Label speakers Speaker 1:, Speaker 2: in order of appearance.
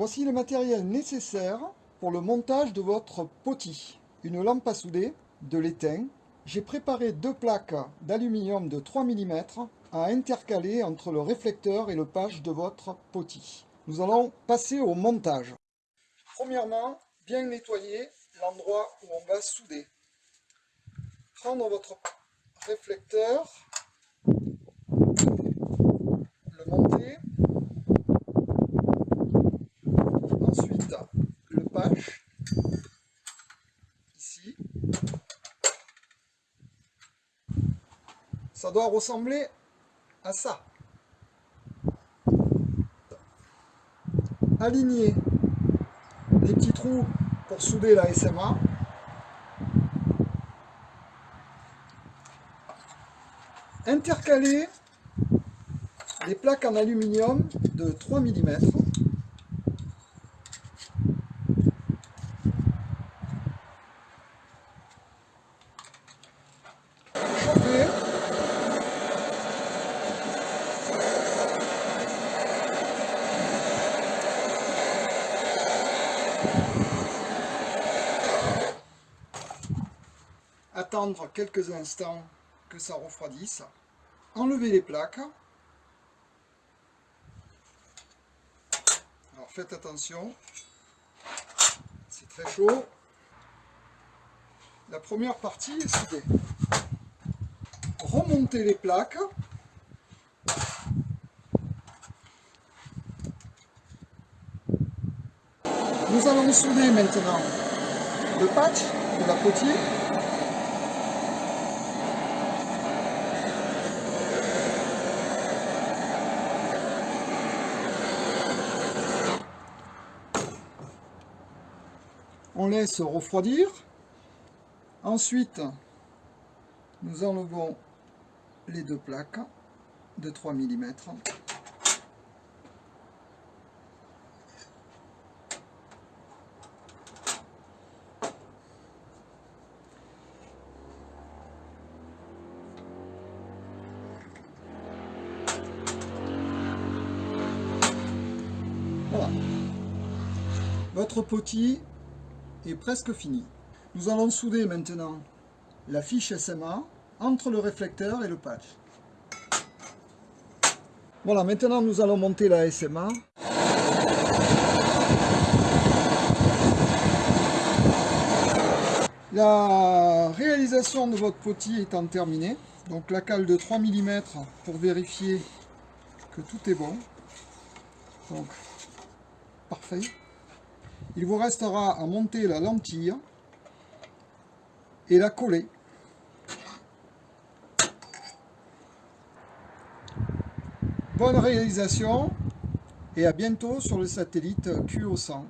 Speaker 1: Voici le matériel nécessaire pour le montage de votre poti. Une lampe à souder, de l'étain. J'ai préparé deux plaques d'aluminium de 3 mm à intercaler entre le réflecteur et le page de votre poti. Nous allons passer au montage. Premièrement, bien nettoyer l'endroit où on va souder. Prendre votre réflecteur, le monter, ensuite le patch, ici. Ça doit ressembler à ça. Aligner les petits trous pour souder la SMA. Intercaler les plaques en aluminium de 3 mm. Attendre quelques instants que ça refroidisse. Enlever les plaques. Alors faites attention, c'est très chaud. La première partie est soudée. Remontez les plaques. Nous allons souder maintenant le patch de la potier on laisse refroidir. Ensuite, nous enlevons les deux plaques de 3 mm. Voilà. Votre poti est presque fini. Nous allons souder maintenant la fiche SMA entre le réflecteur et le patch. Voilà, maintenant nous allons monter la SMA. La réalisation de votre poti étant terminée, donc la cale de 3 mm pour vérifier que tout est bon. Donc, parfait. Il vous restera à monter la lentille et la coller. Bonne réalisation et à bientôt sur le satellite QO100.